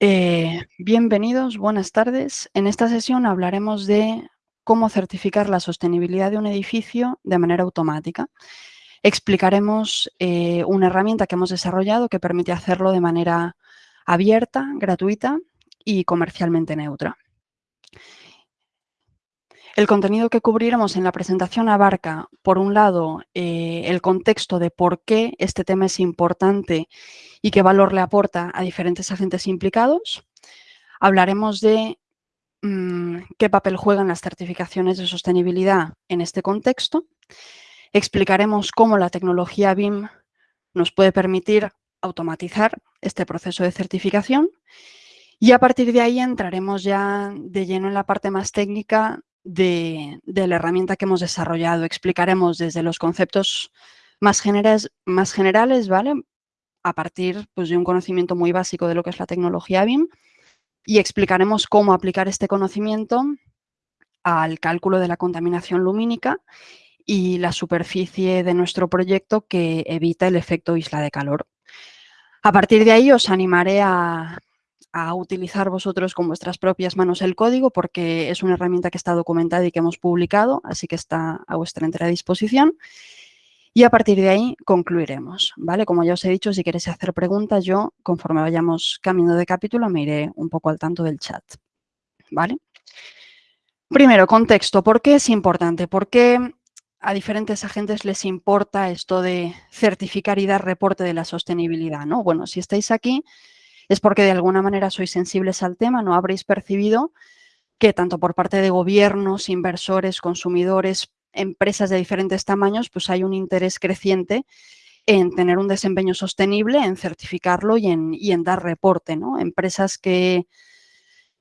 Eh, bienvenidos, buenas tardes. En esta sesión hablaremos de cómo certificar la sostenibilidad de un edificio de manera automática. Explicaremos eh, una herramienta que hemos desarrollado que permite hacerlo de manera abierta, gratuita y comercialmente neutra. El contenido que cubriremos en la presentación abarca, por un lado, eh, el contexto de por qué este tema es importante y qué valor le aporta a diferentes agentes implicados. Hablaremos de mm, qué papel juegan las certificaciones de sostenibilidad en este contexto. Explicaremos cómo la tecnología BIM nos puede permitir automatizar este proceso de certificación y a partir de ahí entraremos ya de lleno en la parte más técnica de, la herramienta que hemos desarrollado. Explicaremos desde los conceptos más, generales, más generales, ¿vale? A partir pues, de un conocimiento muy básico de lo que es la tecnología BIM y explicaremos cómo aplicar este conocimiento al cálculo de la contaminación lumínica y la superficie de nuestro proyecto que evita el efecto isla de calor. A partir de ahí os animaré a, a utilizar vosotros con vuestras propias manos el código porque es una herramienta que está documentada y que hemos publicado, así que está a vuestra entera disposición. Y a partir de ahí concluiremos, ¿vale? Como ya os he dicho, si queréis hacer preguntas, yo, conforme vayamos camino de capítulo, me iré un poco al tanto del chat, ¿vale? Primero, contexto. ¿Por qué es importante? ¿Por qué a diferentes agentes les importa esto de certificar y dar reporte de la sostenibilidad, ¿no? Bueno, si estáis aquí es porque de alguna manera sois sensibles al tema, no habréis percibido que tanto por parte de gobiernos, inversores, consumidores, empresas de diferentes tamaños, pues hay un interés creciente en tener un desempeño sostenible, en certificarlo y en, dar reporte. ¿no? Empresas que,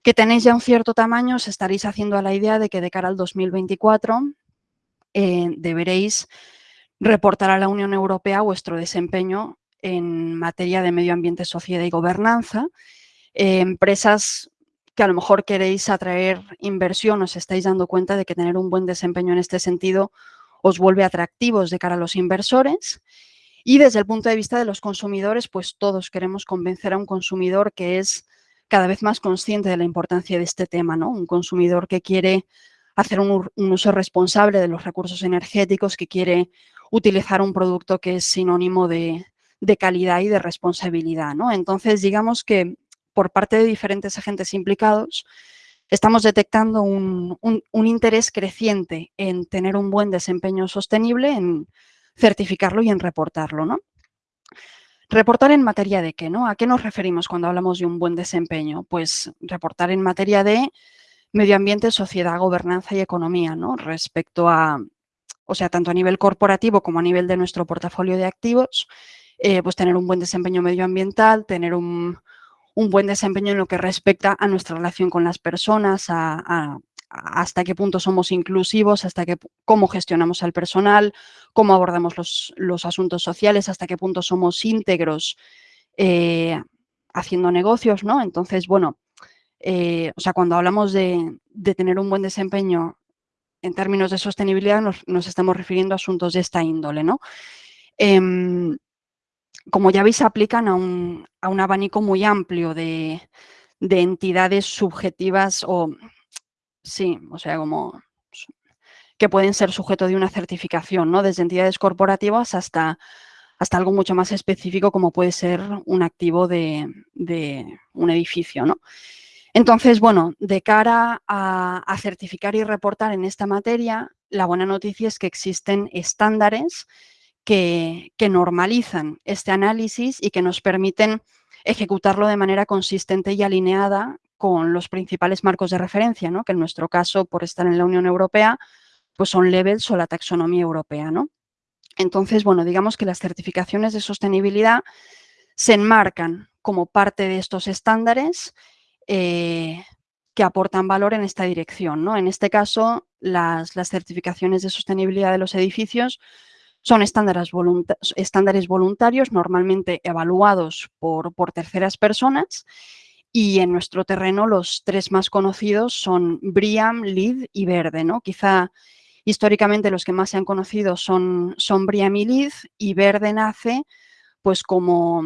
que tenéis ya un cierto tamaño, os estaréis haciendo a la idea de que de cara al 2024 eh, deberéis reportar a la Unión Europea vuestro desempeño en materia de medio ambiente, sociedad y gobernanza. Eh, empresas que a lo mejor queréis atraer inversión, os estáis dando cuenta de que tener un buen desempeño en este sentido os vuelve atractivos de cara a los inversores. Y desde el punto de vista de los consumidores, pues todos queremos convencer a un consumidor que es cada vez más consciente de la importancia de este tema, ¿no? Un consumidor que quiere hacer un, un uso responsable de los recursos energéticos, que quiere utilizar un producto que es sinónimo de, de calidad y de responsabilidad. ¿no? Entonces, digamos que por parte de diferentes agentes implicados, estamos detectando un, interés creciente en tener un buen desempeño sostenible, en certificarlo y en reportarlo. ¿no? Reportar en materia de qué, ¿no? ¿A qué nos referimos cuando hablamos de un buen desempeño? Pues reportar en materia de medio ambiente, sociedad, gobernanza y economía, ¿no? Respecto a, o sea, tanto a nivel corporativo como a nivel de nuestro portafolio de activos, eh, pues tener un buen desempeño medioambiental, tener un, buen desempeño en lo que respecta a nuestra relación con las personas, hasta qué punto somos inclusivos, hasta qué, cómo gestionamos al personal, cómo abordamos los, asuntos sociales, hasta qué punto somos íntegros eh, haciendo negocios, ¿no? Entonces, bueno, eh, o sea, cuando hablamos de, tener un buen desempeño en términos de sostenibilidad, nos, estamos refiriendo a asuntos de esta índole, ¿no? Como ya veis, aplican a un, abanico muy amplio de, entidades subjetivas o, sí, o sea, como que pueden ser sujeto de una certificación, ¿no? Desde entidades corporativas hasta, hasta algo mucho más específico como puede ser un activo de, un edificio, ¿no? Entonces, bueno, de cara a, a, certificar y reportar en esta materia, la buena noticia es que existen estándares que, normalizan este análisis y que nos permiten ejecutarlo de manera consistente y alineada con los principales marcos de referencia, ¿no? que en nuestro caso, por estar en la Unión Europea, pues son levels o la taxonomía europea. ¿no? Entonces, bueno, digamos que las certificaciones de sostenibilidad se enmarcan como parte de estos estándares eh, que aportan valor en esta dirección. ¿no? En este caso, las, las certificaciones de sostenibilidad de los edificios son estándares, voluntarios normalmente evaluados por, terceras personas y en nuestro terreno los tres más conocidos son BRIAM, LEED y Verde. ¿no? Quizá históricamente los que más se han conocido son, son BRIAM y LEED y Verde nace pues como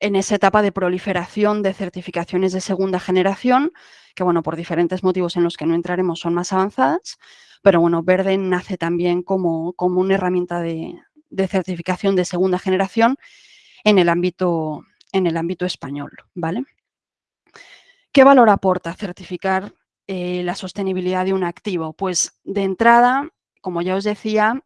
en esa etapa de proliferación de certificaciones de segunda generación, que bueno, por diferentes motivos en los que no entraremos son más avanzadas, pero bueno, Verde nace también como, como una herramienta de, certificación de segunda generación en el ámbito, en el ámbito español, ¿vale? ¿Qué valor aporta certificar eh, la sostenibilidad de un activo? Pues de entrada, como ya os decía,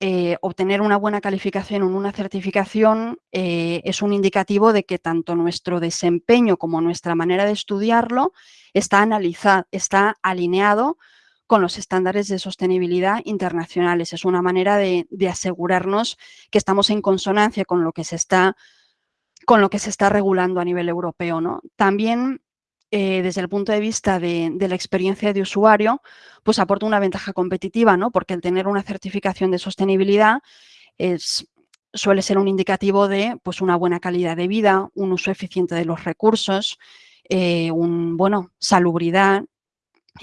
eh, obtener una buena calificación en una certificación eh, es un indicativo de que tanto nuestro desempeño como nuestra manera de estudiarlo está, analizado, está alineado con los estándares de sostenibilidad internacionales. Es una manera de, asegurarnos que estamos en consonancia con lo que se está, con lo que se está regulando a nivel europeo. ¿no? También eh, desde el punto de vista de, la experiencia de usuario, pues aporta una ventaja competitiva, ¿no? Porque el tener una certificación de sostenibilidad es, suele ser un indicativo de pues, una buena calidad de vida, un uso eficiente de los recursos, eh, un, bueno, salubridad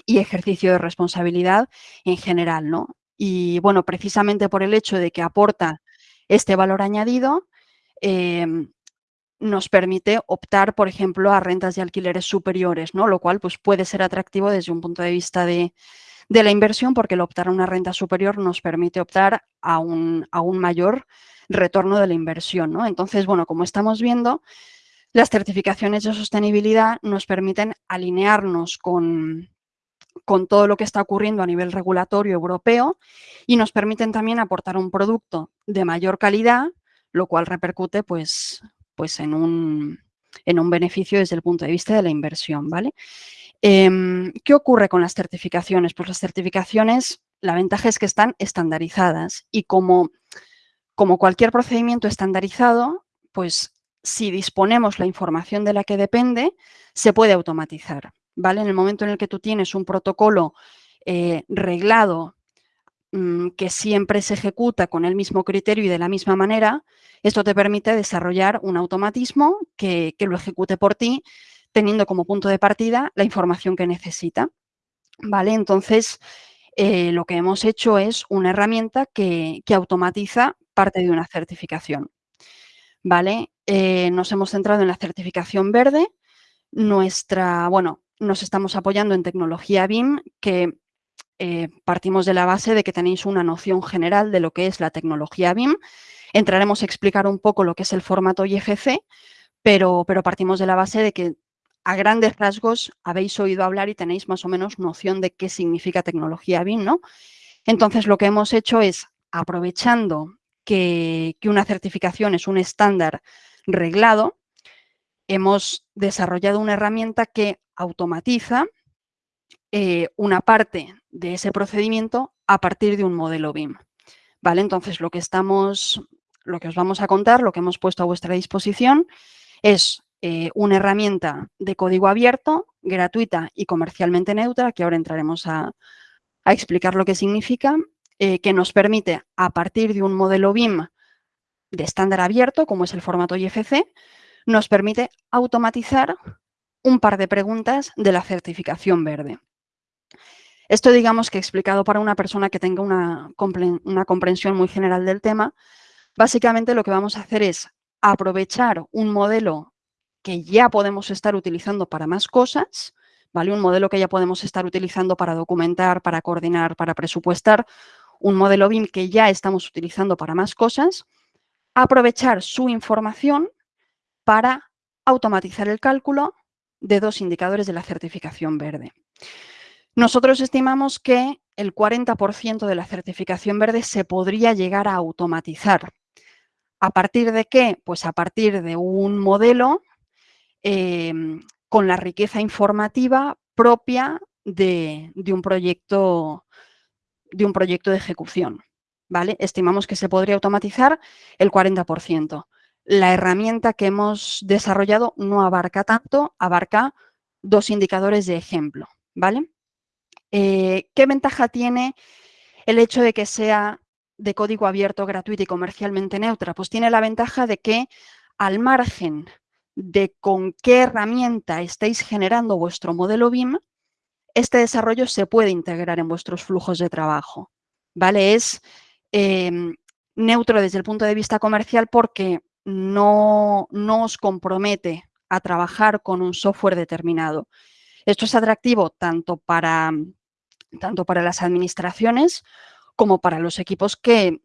y ejercicio de responsabilidad en general, ¿no? Y bueno, precisamente por el hecho de que aporta este valor añadido, eh, nos permite optar, por ejemplo, a rentas de alquileres superiores, ¿no? Lo cual pues, puede ser atractivo desde un punto de vista de, la inversión porque el optar a una renta superior nos permite optar a un, a un mayor retorno de la inversión, ¿no? Entonces, bueno, como estamos viendo, las certificaciones de sostenibilidad nos permiten alinearnos con, con todo lo que está ocurriendo a nivel regulatorio europeo y nos permiten también aportar un producto de mayor calidad, lo cual repercute pues, pues en un, en un beneficio desde el punto de vista de la inversión, ¿vale? Em, ¿Qué ocurre con las certificaciones? Pues las certificaciones, la ventaja es que están estandarizadas y como, como cualquier procedimiento estandarizado, pues si disponemos la información de la que depende, se puede automatizar, ¿vale? En el momento en el que tú tienes un protocolo eh, reglado Mm, que siempre se ejecuta con el mismo criterio y de la misma manera, esto te permite desarrollar un automatismo que, lo ejecute por ti, teniendo como punto de partida la información que necesita. ¿Vale? Entonces, eh, lo que hemos hecho es una herramienta que, automatiza parte de una certificación. ¿Vale? Eh, nos hemos centrado en la certificación verde. Nuestra, bueno, nos estamos apoyando en tecnología BIM, que eh, partimos de la base de que tenéis una noción general de lo que es la tecnología BIM. Entraremos a explicar un poco lo que es el formato IFC, pero, pero partimos de la base de que a grandes rasgos habéis oído hablar y tenéis más o menos noción de qué significa tecnología BIM, ¿no? Entonces, lo que hemos hecho es, aprovechando que, que una certificación es un estándar reglado, hemos desarrollado una herramienta que automatiza eh, una parte de ese procedimiento a partir de un modelo BIM. ¿Vale? Entonces, lo que estamos, lo que os vamos a contar, lo que hemos puesto a vuestra disposición es eh, una herramienta de código abierto, gratuita y comercialmente neutra, que ahora entraremos a, explicar lo que significa, eh, que nos permite, a partir de un modelo BIM de estándar abierto, como es el formato IFC, nos permite automatizar un par de preguntas de la certificación verde. Esto digamos que explicado para una persona que tenga una, comprensión muy general del tema, básicamente lo que vamos a hacer es aprovechar un modelo que ya podemos estar utilizando para más cosas, ¿vale? Un modelo que ya podemos estar utilizando para documentar, para coordinar, para presupuestar, un modelo BIM que ya estamos utilizando para más cosas, aprovechar su información para automatizar el cálculo de dos indicadores de la certificación verde. Nosotros estimamos que el 40% de la certificación verde se podría llegar a automatizar. ¿A partir de qué? Pues a partir de un modelo em, con la riqueza informativa propia de, un proyecto, de un proyecto de ejecución. ¿vale? Estimamos que se podría automatizar el 40%. La herramienta que hemos desarrollado no abarca tanto, abarca dos indicadores de ejemplo. ¿vale? Eh, ¿Qué ventaja tiene el hecho de que sea de código abierto, gratuito y comercialmente neutra? Pues tiene la ventaja de que al margen de con qué herramienta estáis generando vuestro modelo BIM, este desarrollo se puede integrar en vuestros flujos de trabajo. ¿vale? Es em, neutro desde el punto de vista comercial porque no, no os compromete a trabajar con un software determinado. Esto es atractivo tanto para, tanto para las administraciones como para los equipos que,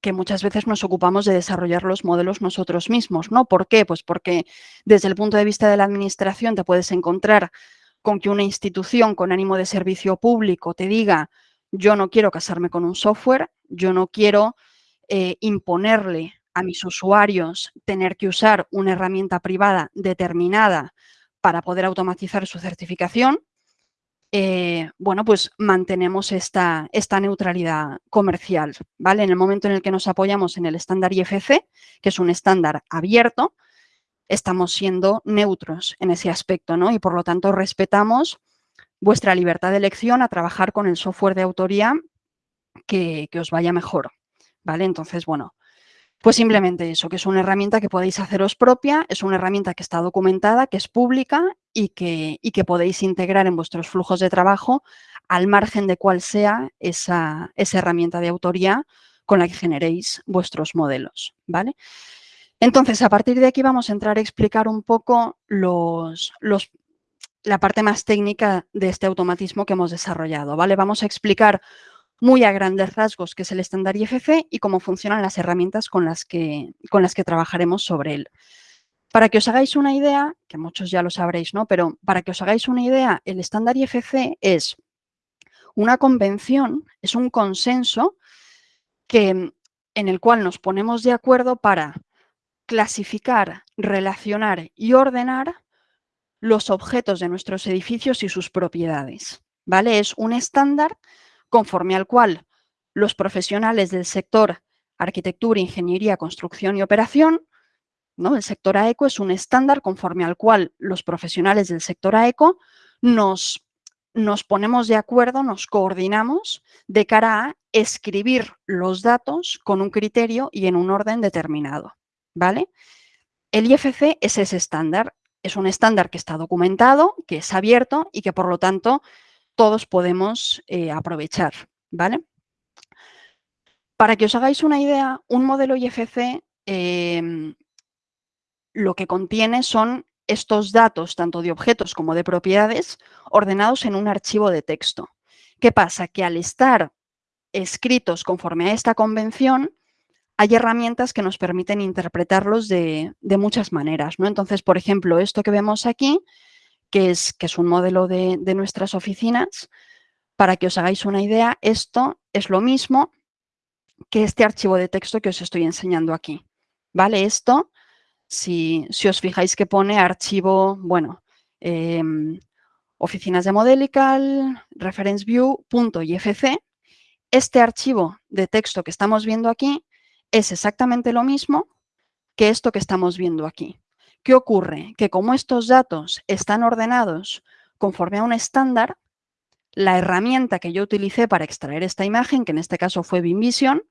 que muchas veces nos ocupamos de desarrollar los modelos nosotros mismos, ¿no? ¿Por qué? Pues porque desde el punto de vista de la administración te puedes encontrar con que una institución con ánimo de servicio público te diga yo no quiero casarme con un software, yo no quiero eh, imponerle a mis usuarios tener que usar una herramienta privada determinada para poder automatizar su certificación, eh, bueno, pues mantenemos esta, esta, neutralidad comercial, ¿vale? En el momento en el que nos apoyamos en el estándar IFC, que es un estándar abierto, estamos siendo neutros en ese aspecto, ¿no? Y por lo tanto respetamos vuestra libertad de elección a trabajar con el software de autoría que, que os vaya mejor, ¿vale? Entonces, bueno, pues simplemente eso, que es una herramienta que podéis haceros propia, es una herramienta que está documentada, que es pública y que, y que podéis integrar en vuestros flujos de trabajo al margen de cuál sea esa, esa herramienta de autoría con la que generéis vuestros modelos, ¿vale? Entonces, a partir de aquí vamos a entrar a explicar un poco los, los, la parte más técnica de este automatismo que hemos desarrollado, ¿vale? Vamos a explicar muy a grandes rasgos qué es el estándar IFC y cómo funcionan las herramientas con las, que, con las que trabajaremos sobre él. Para que os hagáis una idea, que muchos ya lo sabréis, ¿no? Pero para que os hagáis una idea, el estándar IFC es una convención, es un consenso que, en el cual nos ponemos de acuerdo para clasificar, relacionar y ordenar los objetos de nuestros edificios y sus propiedades. ¿vale? Es un estándar conforme al cual los profesionales del sector arquitectura, ingeniería, construcción y operación, ¿no? el sector AECO es un estándar conforme al cual los profesionales del sector AECO nos, nos ponemos de acuerdo, nos coordinamos de cara a escribir los datos con un criterio y en un orden determinado. ¿vale? El IFC es ese estándar, es un estándar que está documentado, que es abierto y que por lo tanto todos podemos eh, aprovechar, ¿vale? Para que os hagáis una idea, un modelo IFC em, lo que contiene son estos datos, tanto de objetos como de propiedades, ordenados en un archivo de texto. ¿Qué pasa? Que al estar escritos conforme a esta convención, hay herramientas que nos permiten interpretarlos de, de, muchas maneras. ¿no? Entonces, por ejemplo, esto que vemos aquí que es, que es un modelo de, de nuestras oficinas. Para que os hagáis una idea, esto es lo mismo que este archivo de texto que os estoy enseñando aquí. ¿Vale? Esto, si, si os fijáis que pone archivo, bueno, eh, oficinas de Modelical, reference view, punto IFC, este archivo de texto que estamos viendo aquí es exactamente lo mismo que esto que estamos viendo aquí. ¿Qué ocurre? Que como estos datos están ordenados conforme a un estándar, la herramienta que yo utilicé para extraer esta imagen, que en este caso fue BIMVision,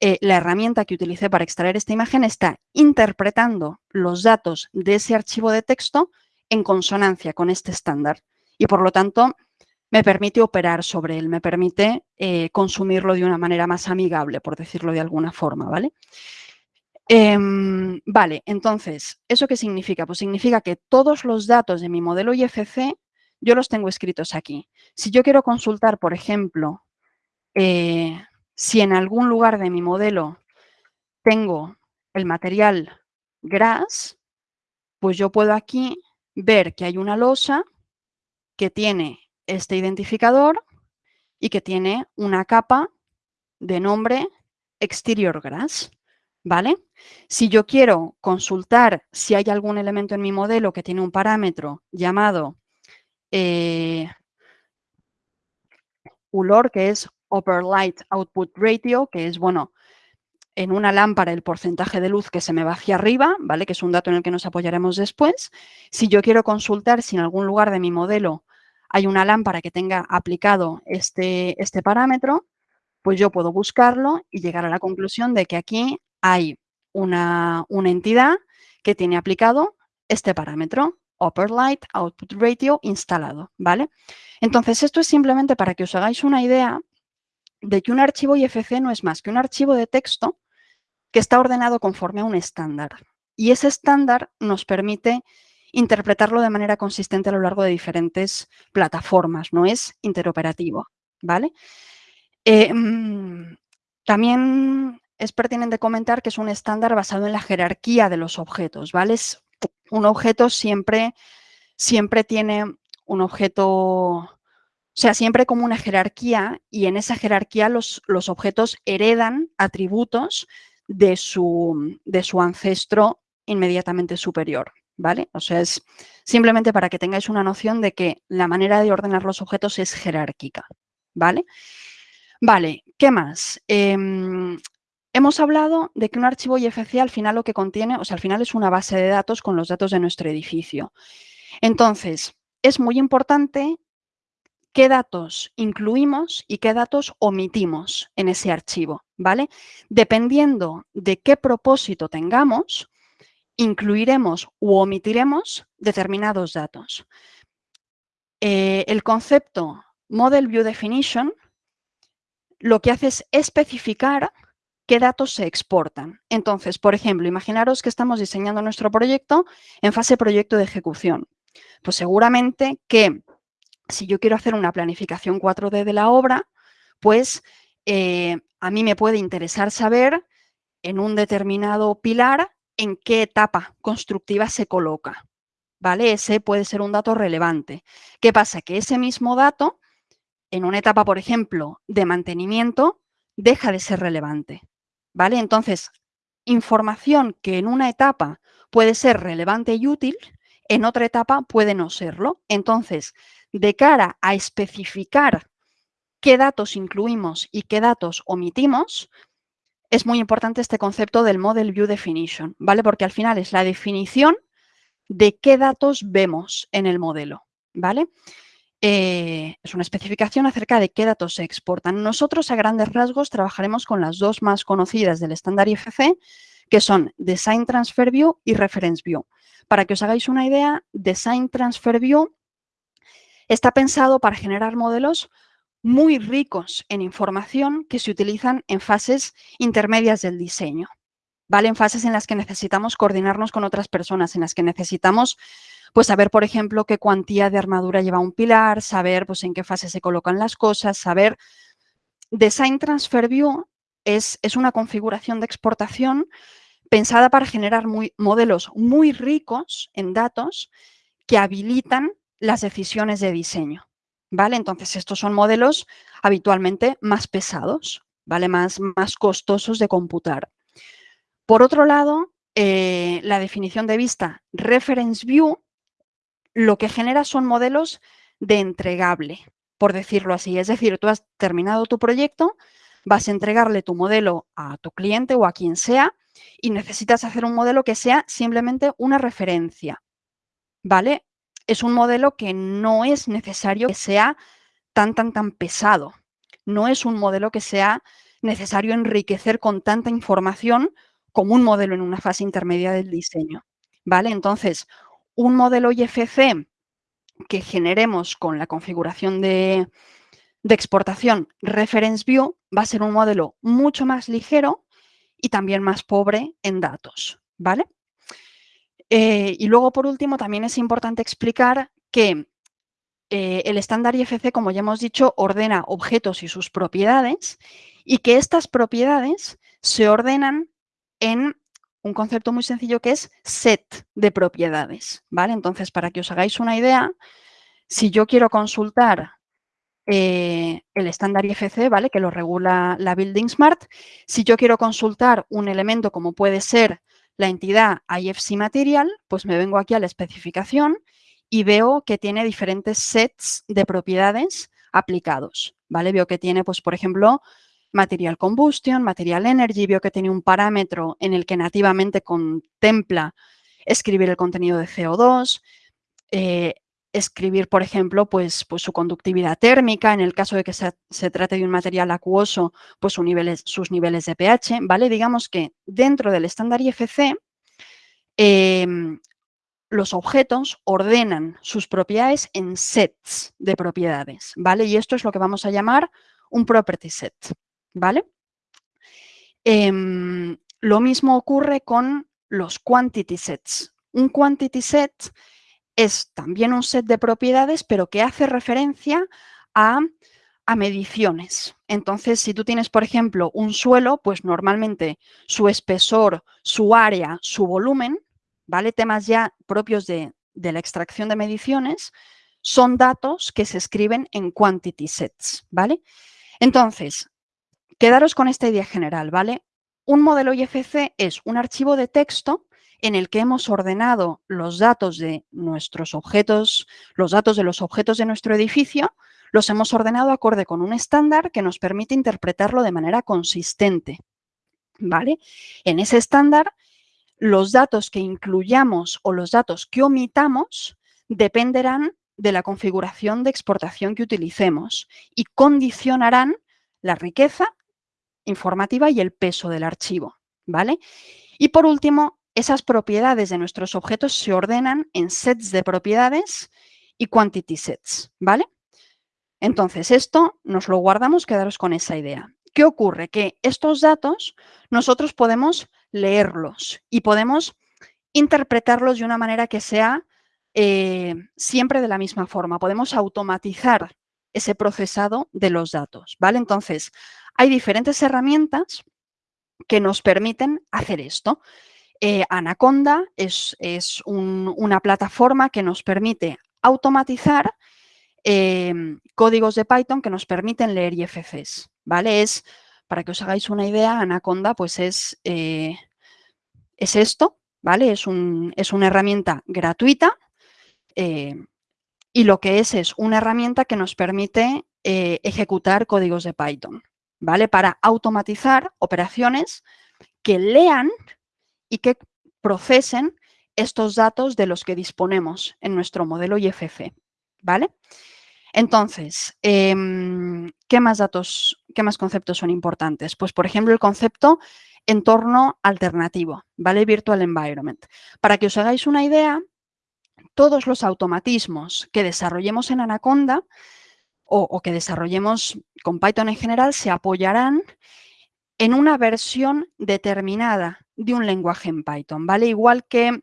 eh, la herramienta que utilicé para extraer esta imagen está interpretando los datos de ese archivo de texto en consonancia con este estándar y por lo tanto me permite operar sobre él, me permite eh, consumirlo de una manera más amigable, por decirlo de alguna forma, ¿vale? Eh, vale, entonces, ¿eso qué significa? Pues significa que todos los datos de mi modelo IFC yo los tengo escritos aquí. Si yo quiero consultar, por ejemplo, eh, si en algún lugar de mi modelo tengo el material GRAS, pues yo puedo aquí ver que hay una losa que tiene este identificador y que tiene una capa de nombre Exterior Grass. ¿Vale? Si yo quiero consultar si hay algún elemento en mi modelo que tiene un parámetro llamado eh, ULOR, que es Upper Light Output Ratio, que es, bueno, en una lámpara el porcentaje de luz que se me va hacia arriba, ¿vale? Que es un dato en el que nos apoyaremos después. Si yo quiero consultar si en algún lugar de mi modelo hay una lámpara que tenga aplicado este, este parámetro, pues yo puedo buscarlo y llegar a la conclusión de que aquí hay una, una entidad que tiene aplicado este parámetro, Upper Light Output Ratio instalado, ¿vale? Entonces, esto es simplemente para que os hagáis una idea de que un archivo IFC no es más que un archivo de texto que está ordenado conforme a un estándar, y ese estándar nos permite interpretarlo de manera consistente a lo largo de diferentes plataformas, no es interoperativo, ¿vale? Mm, también es pertinente comentar que es un estándar basado en la jerarquía de los objetos, ¿vale? un objeto siempre, siempre tiene un objeto, o sea, siempre como una jerarquía y en esa jerarquía los, los objetos heredan atributos de su, de su ancestro inmediatamente superior, ¿vale? O sea, es simplemente para que tengáis una noción de que la manera de ordenar los objetos es jerárquica, ¿vale? Vale, ¿qué más? Em, hemos hablado de que un archivo IFC al final lo que contiene, o sea, al final es una base de datos con los datos de nuestro edificio. Entonces, es muy importante qué datos incluimos y qué datos omitimos en ese archivo, ¿vale? Dependiendo de qué propósito tengamos, incluiremos u omitiremos determinados datos. Eh, el concepto Model View Definition lo que hace es especificar qué datos se exportan. Entonces, por ejemplo, imaginaros que estamos diseñando nuestro proyecto en fase proyecto de ejecución. Pues seguramente que si yo quiero hacer una planificación 4D de la obra, pues eh, a mí me puede interesar saber en un determinado pilar en qué etapa constructiva se coloca. ¿Vale? Ese puede ser un dato relevante. ¿Qué pasa? Que ese mismo dato, en una etapa, por ejemplo, de mantenimiento, deja de ser relevante. ¿Vale? Entonces, información que en una etapa puede ser relevante y útil, en otra etapa puede no serlo. Entonces, de cara a especificar qué datos incluimos y qué datos omitimos, es muy importante este concepto del Model View Definition, ¿vale? Porque al final es la definición de qué datos vemos en el modelo, ¿vale? Eh, es una especificación acerca de qué datos se exportan. Nosotros a grandes rasgos trabajaremos con las dos más conocidas del estándar IFC, que son Design Transfer View y Reference View. Para que os hagáis una idea, Design Transfer View está pensado para generar modelos muy ricos en información que se utilizan en fases intermedias del diseño. ¿vale? En fases en las que necesitamos coordinarnos con otras personas, en las que necesitamos pues saber, por ejemplo, qué cuantía de armadura lleva un pilar, saber pues, en qué fase se colocan las cosas, saber... Design Transfer View es, es una configuración de exportación pensada para generar muy, modelos muy ricos en datos que habilitan las decisiones de diseño. ¿vale? Entonces, estos son modelos habitualmente más pesados, ¿vale? Más, más costosos de computar. Por otro lado, eh, la definición de vista Reference View lo que genera son modelos de entregable, por decirlo así. Es decir, tú has terminado tu proyecto, vas a entregarle tu modelo a tu cliente o a quien sea y necesitas hacer un modelo que sea simplemente una referencia, ¿vale? es un modelo que no es necesario que sea tan, tan, tan pesado. No es un modelo que sea necesario enriquecer con tanta información como un modelo en una fase intermedia del diseño. ¿Vale? Entonces, un modelo IFC que generemos con la configuración de, exportación Reference View va a ser un modelo mucho más ligero y también más pobre en datos. ¿Vale? Eh, y luego, por último, también es importante explicar que eh, el estándar IFC, como ya hemos dicho, ordena objetos y sus propiedades y que estas propiedades se ordenan en un concepto muy sencillo que es set de propiedades, ¿vale? Entonces, para que os hagáis una idea, si yo quiero consultar eh, el estándar IFC, ¿vale? Que lo regula la Building Smart, si yo quiero consultar un elemento como puede ser la entidad IFC Material, pues me vengo aquí a la especificación y veo que tiene diferentes sets de propiedades aplicados, ¿vale? Veo que tiene, pues, por ejemplo, Material Combustion, Material Energy, veo que tiene un parámetro en el que nativamente contempla escribir el contenido de CO2, eh, escribir, por ejemplo, pues, pues, su conductividad térmica, en el caso de que se, trate de un material acuoso, pues sus niveles, sus niveles de pH, ¿vale? Digamos que dentro del estándar IFC, em, los objetos ordenan sus propiedades en sets de propiedades, ¿vale? Y esto es lo que vamos a llamar un property set, ¿vale? Em, lo mismo ocurre con los quantity sets. Un quantity set es también un set de propiedades, pero que hace referencia a, a, mediciones. Entonces, si tú tienes, por ejemplo, un suelo, pues normalmente su espesor, su área, su volumen, ¿vale? Temas ya propios de, de la extracción de mediciones, son datos que se escriben en quantity sets, ¿vale? Entonces, quedaros con esta idea general, ¿vale? Un modelo IFC es un archivo de texto en el que hemos ordenado los datos de nuestros objetos, los datos de los objetos de nuestro edificio, los hemos ordenado acorde con un estándar que nos permite interpretarlo de manera consistente. ¿Vale? En ese estándar, los datos que incluyamos o los datos que omitamos dependerán de la configuración de exportación que utilicemos y condicionarán la riqueza informativa y el peso del archivo. ¿vale? Y por último, esas propiedades de nuestros objetos se ordenan en sets de propiedades y quantity sets, ¿vale? Entonces, esto nos lo guardamos, quedaros con esa idea. ¿Qué ocurre? Que estos datos nosotros podemos leerlos y podemos interpretarlos de una manera que sea eh, siempre de la misma forma. Podemos automatizar ese procesado de los datos, ¿vale? Entonces, hay diferentes herramientas que nos permiten hacer esto. Eh, Anaconda es, una plataforma que nos permite automatizar em, códigos de Python que nos permiten leer IFCs, ¿vale? Es, para que os hagáis una idea, Anaconda pues es, eh, es esto, ¿vale? Es, es, una herramienta gratuita eh, y lo que es es una herramienta que nos permite ejecutar códigos de Python, ¿vale? Para automatizar operaciones que lean y que procesen estos datos de los que disponemos en nuestro modelo IFC, ¿vale? Entonces, em, ¿qué más datos, qué más conceptos son importantes? Pues, por ejemplo, el concepto entorno alternativo, ¿vale? Virtual Environment. Para que os hagáis una idea, todos los automatismos que desarrollemos en Anaconda o, que desarrollemos con Python en general se apoyarán en una versión determinada de un lenguaje en Python, ¿vale? Igual que,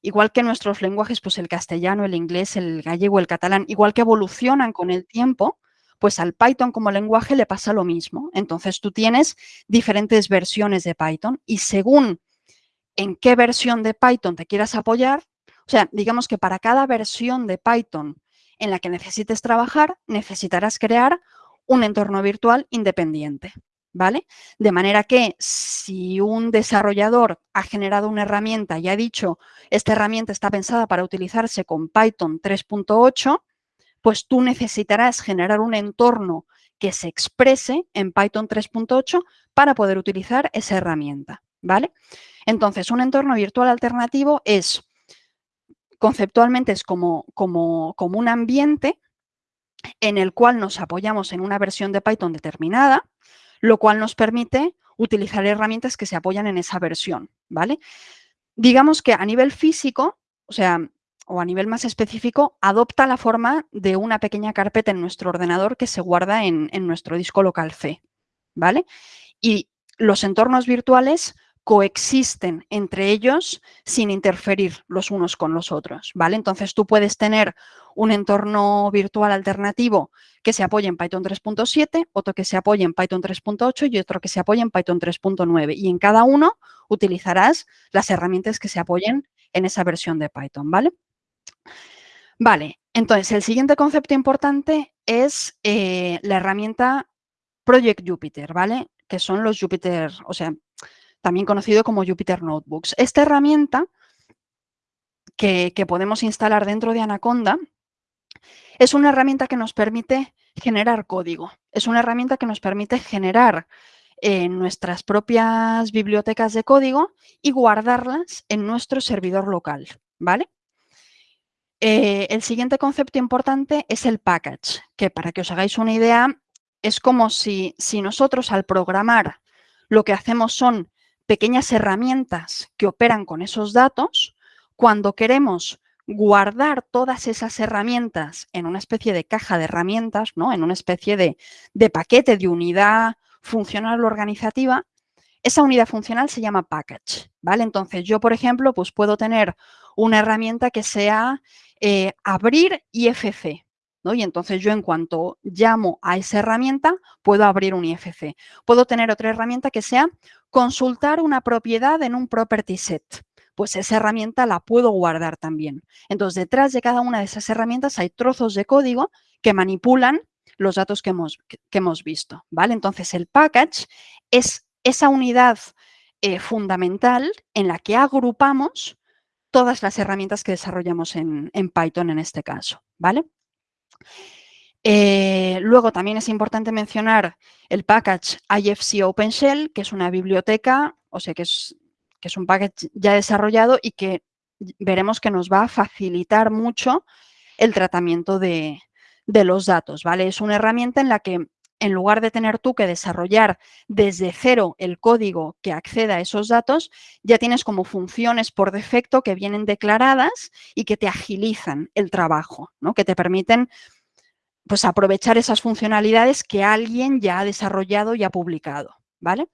igual que nuestros lenguajes, pues el castellano, el inglés, el gallego, el catalán, igual que evolucionan con el tiempo, pues al Python como lenguaje le pasa lo mismo. Entonces tú tienes diferentes versiones de Python y según en qué versión de Python te quieras apoyar, o sea, digamos que para cada versión de Python en la que necesites trabajar, necesitarás crear un entorno virtual independiente. ¿vale? De manera que si un desarrollador ha generado una herramienta y ha dicho, esta herramienta está pensada para utilizarse con Python 3.8, pues tú necesitarás generar un entorno que se exprese en Python 3.8 para poder utilizar esa herramienta, ¿vale? Entonces, un entorno virtual alternativo es, conceptualmente es como, un ambiente en el cual nos apoyamos en una versión de Python determinada, lo cual nos permite utilizar herramientas que se apoyan en esa versión, ¿vale? Digamos que a nivel físico, o sea, o a nivel más específico, adopta la forma de una pequeña carpeta en nuestro ordenador que se guarda en, en nuestro disco local C, ¿vale? Y los entornos virtuales coexisten entre ellos sin interferir los unos con los otros, ¿vale? Entonces tú puedes tener un entorno virtual alternativo que se apoye en Python 3.7, otro que se apoye en Python 3.8 y otro que se apoye en Python 3.9 y en cada uno utilizarás las herramientas que se apoyen en esa versión de Python, ¿vale? Vale, entonces el siguiente concepto importante es eh, la herramienta Project Jupyter, ¿vale? Que son los Jupyter, o sea, también conocido como Jupyter Notebooks. Esta herramienta que, podemos instalar dentro de Anaconda es una herramienta que nos permite generar código. Es una herramienta que nos permite generar eh, nuestras propias bibliotecas de código y guardarlas en nuestro servidor local, ¿vale? Eh, el siguiente concepto importante es el package, que para que os hagáis una idea, es como si, si nosotros al programar lo que hacemos son pequeñas herramientas que operan con esos datos, cuando queremos guardar todas esas herramientas en una especie de caja de herramientas, ¿no? en una especie de, paquete de unidad funcional organizativa, Esa unidad funcional se llama package, ¿vale? Entonces yo, por ejemplo, pues puedo tener una herramienta que sea eh, abrir IFC, ¿no? Y entonces yo en cuanto llamo a esa herramienta, puedo abrir un IFC. Puedo tener otra herramienta que sea consultar una propiedad en un property set. Pues esa herramienta la puedo guardar también. Entonces, detrás de cada una de esas herramientas hay trozos de código que manipulan los datos que hemos, que hemos visto, ¿vale? Entonces, el package es esa unidad eh, fundamental en la que agrupamos todas las herramientas que desarrollamos en, Python en este caso, ¿vale? Eh, luego también es importante mencionar el package IFC OpenShell, que es una biblioteca, o sea que es, que es un package ya desarrollado y que veremos que nos va a facilitar mucho el tratamiento de, de los datos, ¿vale? Es una herramienta en la que en lugar de tener tú que desarrollar desde cero el código que acceda a esos datos, ya tienes como funciones por defecto que vienen declaradas y que te agilizan el trabajo, ¿no? que te permiten pues, aprovechar esas funcionalidades que alguien ya ha desarrollado y ha publicado. ¿vale?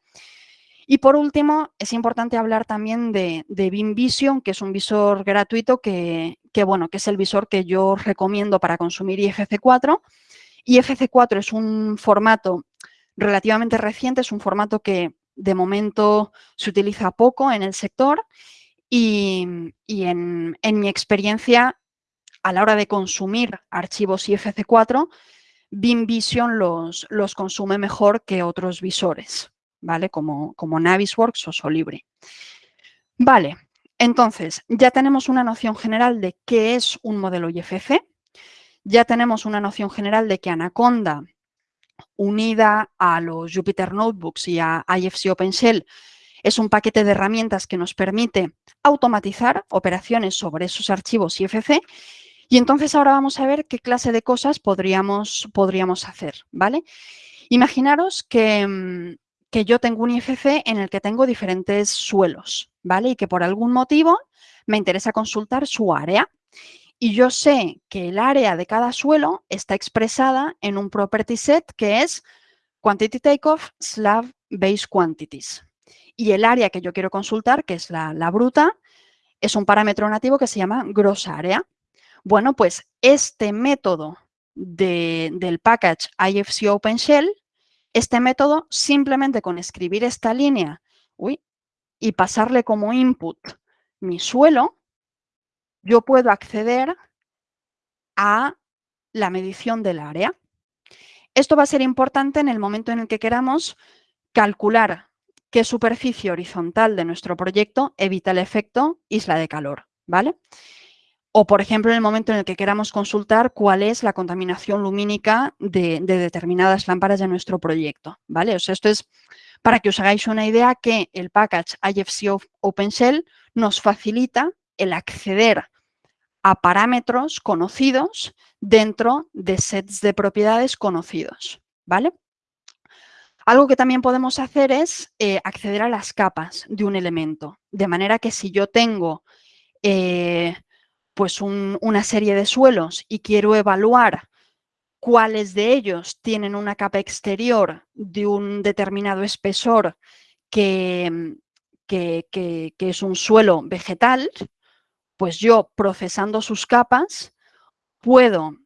Y por último, es importante hablar también de, de Vision, que es un visor gratuito que, que, bueno, que es el visor que yo recomiendo para consumir IFC4 IFC4 es un formato relativamente reciente, es un formato que de momento se utiliza poco en el sector y, en, mi experiencia, a la hora de consumir archivos IFC4, BIM Vision los, los consume mejor que otros visores, ¿vale? Como, como Navisworks o Solibri. Vale, entonces ya tenemos una noción general de qué es un modelo IFC, ya tenemos una noción general de que Anaconda, unida a los Jupyter Notebooks y a IFC OpenShell, es un paquete de herramientas que nos permite automatizar operaciones sobre esos archivos IFC y entonces ahora vamos a ver qué clase de cosas podríamos, podríamos hacer, ¿vale? Imaginaros que, mm, que yo tengo un IFC en el que tengo diferentes suelos, ¿vale? Y que por algún motivo me interesa consultar su área y yo sé que el área de cada suelo está expresada en un property set que es quantity takeoff slab base quantities. Y el área que yo quiero consultar, que es la, bruta, es un parámetro nativo que se llama gross area. Bueno, pues este método del package IFC OpenShell, este método simplemente con escribir esta línea y pasarle como input mi suelo, yo puedo acceder a la medición del área. Esto va a ser importante en el momento en el que queramos calcular qué superficie horizontal de nuestro proyecto evita el efecto isla de calor, ¿vale? O, por ejemplo, en el momento en el que queramos consultar cuál es la contaminación lumínica de, determinadas lámparas de nuestro proyecto, ¿vale? O sea, esto es para que os hagáis una idea que el package IFC OpenShell nos facilita el acceder a parámetros conocidos dentro de sets de propiedades conocidos, ¿vale? Algo que también podemos hacer es eh, acceder a las capas de un elemento, de manera que si yo tengo eh, pues una serie de suelos y quiero evaluar cuáles de ellos tienen una capa exterior de un determinado espesor que, que es un suelo vegetal, pues yo procesando sus capas puedo,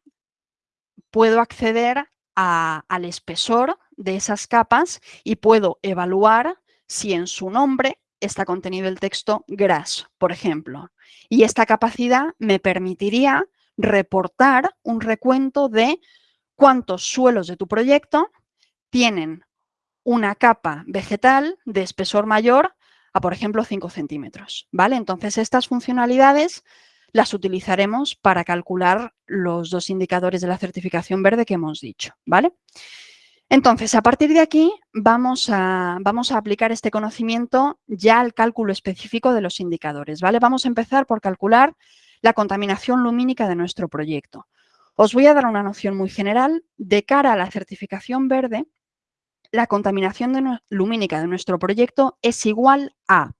puedo acceder al espesor de esas capas y puedo evaluar si en su nombre está contenido el texto grass, por ejemplo. Y esta capacidad me permitiría reportar un recuento de cuántos suelos de tu proyecto tienen una capa vegetal de espesor mayor a, por ejemplo, 5 centímetros. ¿vale? Entonces, estas funcionalidades las utilizaremos para calcular los dos indicadores de la certificación verde que hemos dicho. ¿vale? Entonces, a partir de aquí vamos a, vamos a aplicar este conocimiento ya al cálculo específico de los indicadores. ¿vale? Vamos a empezar por calcular la contaminación lumínica de nuestro proyecto. Os voy a dar una noción muy general. De cara a la certificación verde, la contaminación lumínica de nuestro proyecto es igual a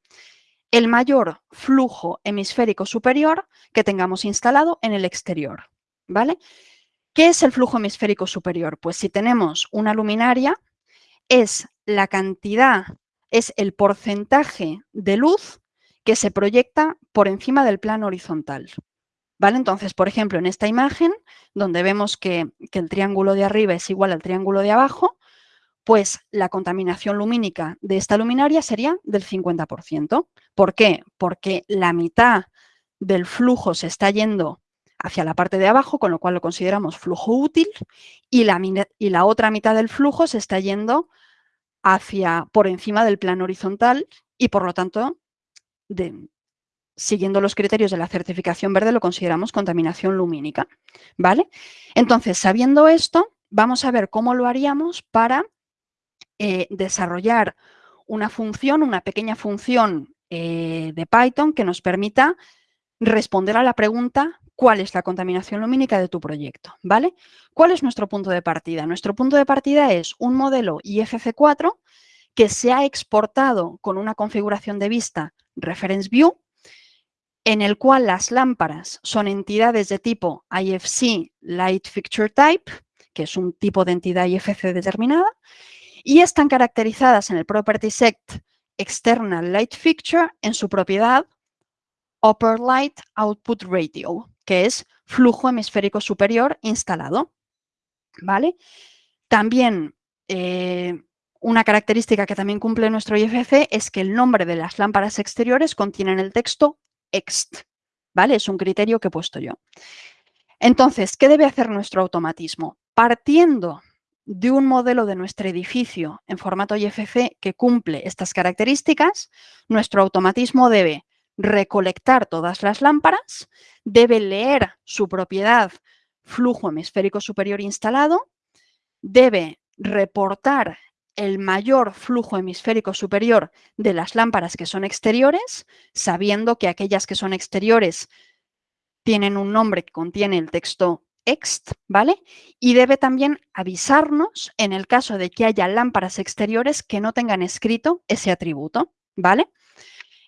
el mayor flujo hemisférico superior que tengamos instalado en el exterior. ¿vale? ¿Qué es el flujo hemisférico superior? Pues si tenemos una luminaria, es la cantidad, es el porcentaje de luz que se proyecta por encima del plano horizontal. ¿Vale? Entonces, por ejemplo, en esta imagen, donde vemos que el triángulo de arriba es igual al triángulo de abajo, pues la contaminación lumínica de esta luminaria sería del 50%. ¿Por qué? Porque la mitad del flujo se está yendo hacia la parte de abajo, con lo cual lo consideramos flujo útil, y la, otra mitad del flujo se está yendo hacia por encima del plano horizontal y por lo tanto, siguiendo los criterios de la certificación verde, lo consideramos contaminación lumínica. ¿vale? Entonces, sabiendo esto, vamos a ver cómo lo haríamos para eh, desarrollar una función, una pequeña función eh, de Python que nos permita responder a la pregunta cuál es la contaminación lumínica de tu proyecto, ¿vale? ¿Cuál es nuestro punto de partida? Nuestro punto de partida es un modelo IFC4 que se ha exportado con una configuración de vista Reference View, en el cual las lámparas son entidades de tipo IFC Light Fixture Type, que es un tipo de entidad IFC determinada, y están caracterizadas en el property set external light fixture en su propiedad upper light output ratio, que es flujo hemisférico superior instalado. ¿Vale? También eh, una característica que también cumple nuestro IFC es que el nombre de las lámparas exteriores contienen el texto ext. ¿Vale? Es un criterio que he puesto yo. Entonces, ¿qué debe hacer nuestro automatismo? Partiendo de un modelo de nuestro edificio en formato IFC que cumple estas características, nuestro automatismo debe recolectar todas las lámparas, debe leer su propiedad flujo hemisférico superior instalado, debe reportar el mayor flujo hemisférico superior de las lámparas que son exteriores, sabiendo que aquellas que son exteriores tienen un nombre que contiene el texto ext, ¿vale? Y debe también avisarnos en el caso de que haya lámparas exteriores que no tengan escrito ese atributo, ¿vale?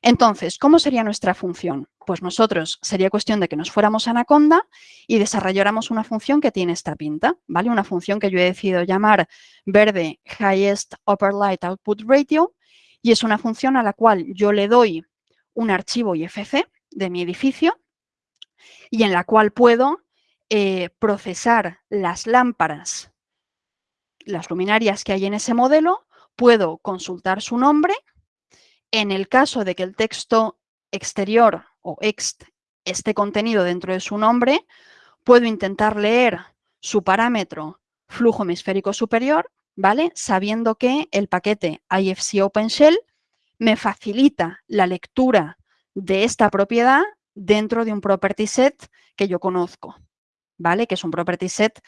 Entonces, ¿cómo sería nuestra función? Pues nosotros sería cuestión de que nos fuéramos a Anaconda y desarrolláramos una función que tiene esta pinta, ¿vale? Una función que yo he decidido llamar verde highest upper light output ratio y es una función a la cual yo le doy un archivo IFC de mi edificio y en la cual puedo eh, procesar las lámparas, las luminarias que hay en ese modelo, puedo consultar su nombre. En el caso de que el texto exterior o ext esté contenido dentro de su nombre, puedo intentar leer su parámetro flujo hemisférico superior, ¿vale? Sabiendo que el paquete IFC OpenShell me facilita la lectura de esta propiedad dentro de un property set que yo conozco. ¿Vale? Que es un property set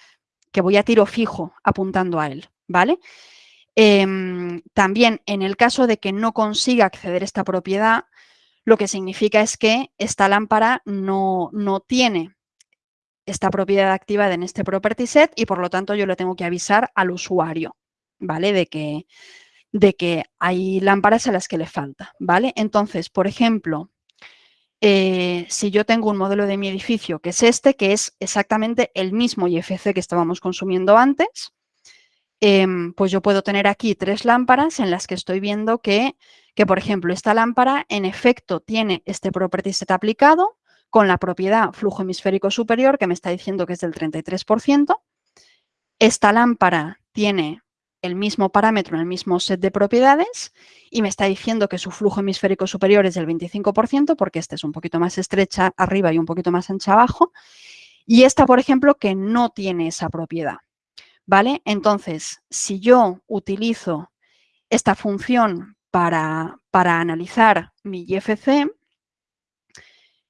que voy a tiro fijo apuntando a él, ¿vale? Em, también en el caso de que no consiga acceder a esta propiedad, lo que significa es que esta lámpara no, no tiene esta propiedad activada en este property set y por lo tanto yo le tengo que avisar al usuario, ¿vale? De que, de que hay lámparas a las que le falta, ¿vale? Entonces, por ejemplo, eh, si yo tengo un modelo de mi edificio que es este, que es exactamente el mismo IFC que estábamos consumiendo antes, em, pues yo puedo tener aquí tres lámparas en las que estoy viendo que, que, por ejemplo, esta lámpara en efecto tiene este property set aplicado con la propiedad flujo hemisférico superior que me está diciendo que es del 33%. Esta lámpara tiene el mismo parámetro en el mismo set de propiedades y me está diciendo que su flujo hemisférico superior es del 25% porque este es un poquito más estrecha arriba y un poquito más ancha abajo. Y esta, por ejemplo, que no tiene esa propiedad. ¿Vale? Entonces, si yo utilizo esta función para, para analizar mi IFC,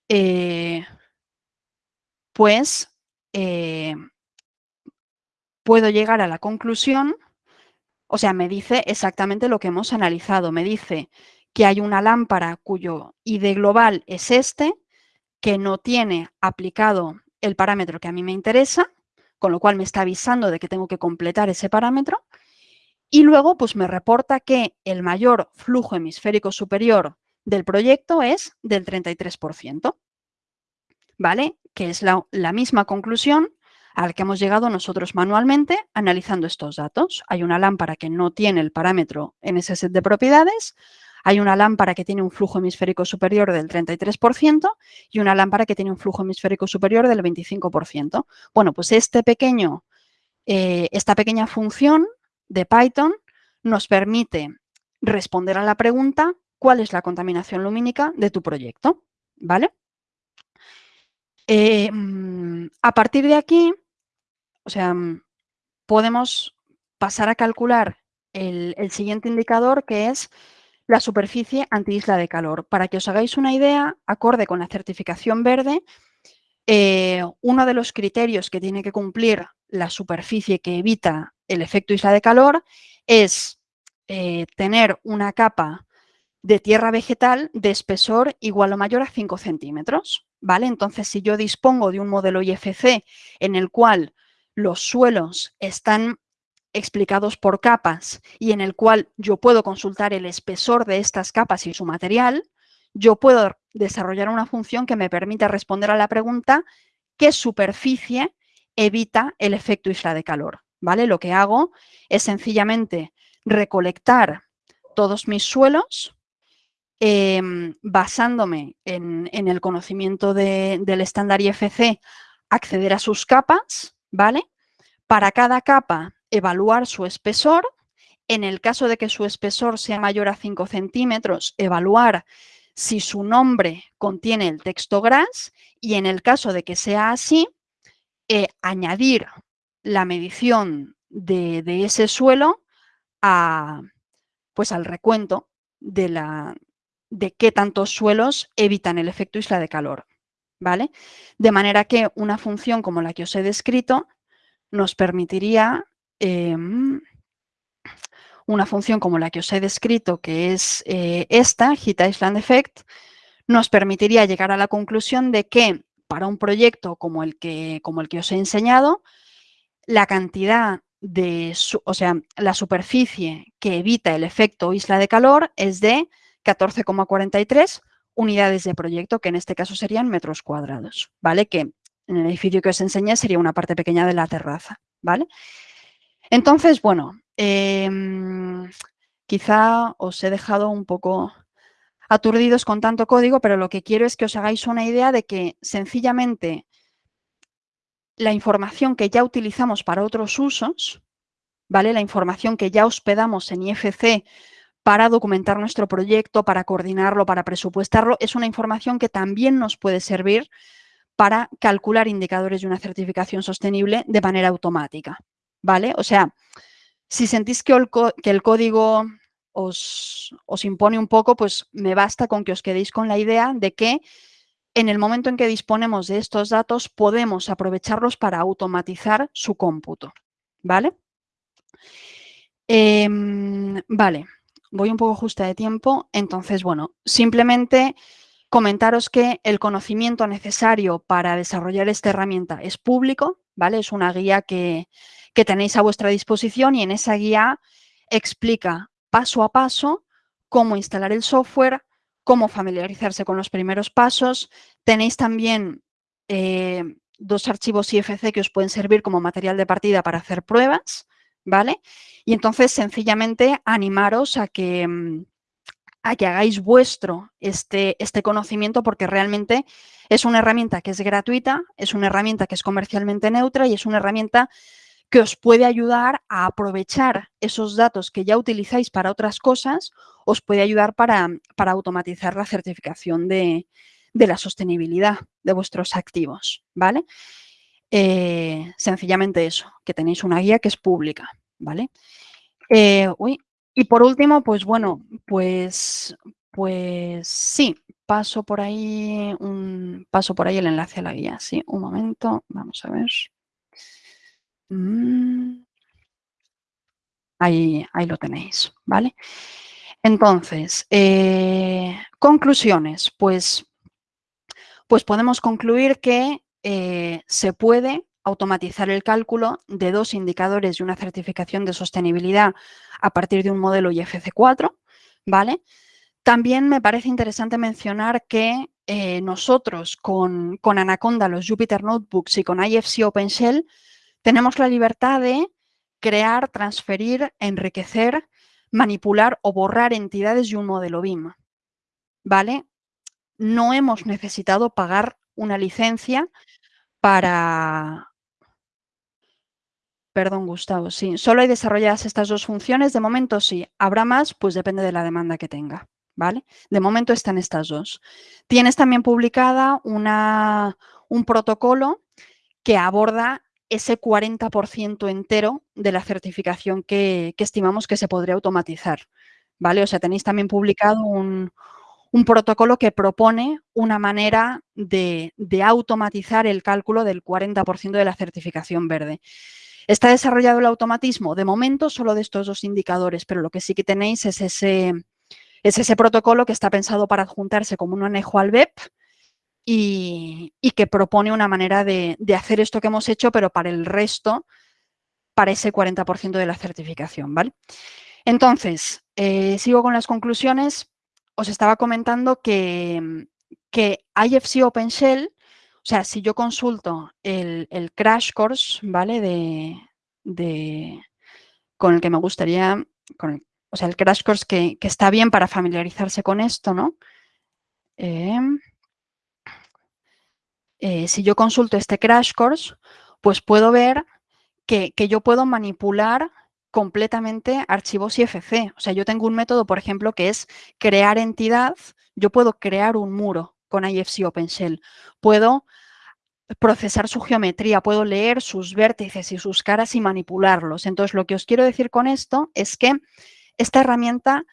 eh, pues eh, puedo llegar a la conclusión o sea, me dice exactamente lo que hemos analizado. Me dice que hay una lámpara cuyo ID global es este, que no tiene aplicado el parámetro que a mí me interesa, con lo cual me está avisando de que tengo que completar ese parámetro. Y luego, pues me reporta que el mayor flujo hemisférico superior del proyecto es del 33%. ¿Vale? Que es la, la misma conclusión al que hemos llegado nosotros manualmente analizando estos datos. Hay una lámpara que no tiene el parámetro en ese set de propiedades, hay una lámpara que tiene un flujo hemisférico superior del 33% y una lámpara que tiene un flujo hemisférico superior del 25%. Bueno, pues este pequeño, eh, esta pequeña función de Python nos permite responder a la pregunta ¿cuál es la contaminación lumínica de tu proyecto? ¿Vale? Eh, mm, a partir de aquí, o sea, mm, podemos pasar a calcular el, siguiente indicador que es la superficie anti-isla de calor. Para que os hagáis una idea, acorde con la certificación verde, eh, uno de los criterios que tiene que cumplir la superficie que evita el efecto isla de calor es eh, tener una capa de tierra vegetal de espesor igual o mayor a 5 centímetros. ¿vale? Entonces, si yo dispongo de un modelo IFC en el cual los suelos están explicados por capas y en el cual yo puedo consultar el espesor de estas capas y su material, yo puedo desarrollar una función que me permita responder a la pregunta ¿qué superficie evita el efecto isla de calor? ¿Vale? Lo que hago es sencillamente recolectar todos mis suelos em, basándome en, el conocimiento del estándar IFC, acceder a sus capas, ¿vale? Para cada capa evaluar su espesor. En el caso de que su espesor sea mayor a 5 centímetros, evaluar si su nombre contiene el texto GRAS y en el caso de que sea así, eh, añadir la medición de, ese suelo a, pues al recuento de, la, de qué tantos suelos evitan el efecto isla de calor. ¿Vale? De manera que una función como la que os he descrito nos permitiría Em, una función como la que os he descrito, que es eh, esta, Heat Island Effect, nos permitiría llegar a la conclusión de que para un proyecto como el que, como el que os he enseñado, la cantidad de, o sea, la superficie que evita el efecto isla de calor es de 14,43 unidades de proyecto, que en este caso serían metros cuadrados, ¿vale? Que en el edificio que os enseñé sería una parte pequeña de la terraza, ¿vale? Entonces, bueno, em, quizá os he dejado un poco aturdidos con tanto código, pero lo que quiero es que os hagáis una idea de que sencillamente la información que ya utilizamos para otros usos, ¿vale? La información que ya hospedamos en IFC para documentar nuestro proyecto, para coordinarlo, para presupuestarlo, es una información que también nos puede servir para calcular indicadores de una certificación sostenible de manera automática. ¿vale? O sea, si sentís que el, código os, impone un poco, pues me basta con que os quedéis con la idea de que en el momento en que disponemos de estos datos podemos aprovecharlos para automatizar su cómputo, ¿vale? Em, vale, voy un poco justa de tiempo, entonces, bueno, simplemente comentaros que el conocimiento necesario para desarrollar esta herramienta es público, ¿vale? Es una guía que, que tenéis a vuestra disposición y en esa guía explica paso a paso cómo instalar el software, cómo familiarizarse con los primeros pasos. Tenéis también eh, dos archivos IFC que os pueden servir como material de partida para hacer pruebas, ¿vale? Y entonces, sencillamente, animaros a que, mm, a que hagáis vuestro este, este conocimiento porque realmente es una herramienta que es gratuita, es una herramienta que es comercialmente neutra y es una herramienta que os puede ayudar a aprovechar esos datos que ya utilizáis para otras cosas, os puede ayudar para, automatizar la certificación de, la sostenibilidad de vuestros activos, ¿vale? Eh, sencillamente eso, que tenéis una guía que es pública, ¿vale? Eh, y por último, pues bueno, pues, pues sí, paso por ahí, un, paso por ahí el enlace a la guía, sí, un momento, vamos a ver. Mm. Ahí, ahí lo tenéis, ¿vale? Entonces, eh, conclusiones, pues, pues podemos concluir que eh, se puede automatizar el cálculo de dos indicadores de una certificación de sostenibilidad a partir de un modelo IFC4, ¿vale? También me parece interesante mencionar que eh, nosotros con, con, Anaconda, los Jupyter Notebooks y con IFC OpenShell, tenemos la libertad de crear, transferir, enriquecer, manipular o borrar entidades de un modelo BIM. ¿Vale? No hemos necesitado pagar una licencia para... Perdón, Gustavo, sí. Solo hay desarrolladas estas dos funciones. De momento sí. Habrá más, pues depende de la demanda que tenga. ¿Vale? De momento están estas dos. Tienes también publicada una, un protocolo que aborda ese 40% entero de la certificación que, estimamos que se podría automatizar. ¿Vale? O sea, tenéis también publicado un, un protocolo que propone una manera de, automatizar el cálculo del 40% de la certificación verde. ¿Está desarrollado el automatismo? De momento solo de estos dos indicadores, pero lo que sí que tenéis es ese, es ese protocolo que está pensado para adjuntarse como un anejo al BEP y, que propone una manera de, hacer esto que hemos hecho, pero para el resto, para ese 40% de la certificación. ¿vale? Entonces, eh, sigo con las conclusiones os estaba comentando que, que IFC OpenShell, o sea, si yo consulto el, crash course, ¿vale? De, con el que me gustaría, o sea, el crash course que, está bien para familiarizarse con esto, ¿no? Em, eh, si yo consulto este crash course, pues puedo ver que, que yo puedo manipular completamente archivos IFC. O sea, yo tengo un método, por ejemplo, que es crear entidad. Yo puedo crear un muro con IFC OpenShell. Puedo procesar su geometría, puedo leer sus vértices y sus caras y manipularlos. Entonces, lo que os quiero decir con esto es que esta herramienta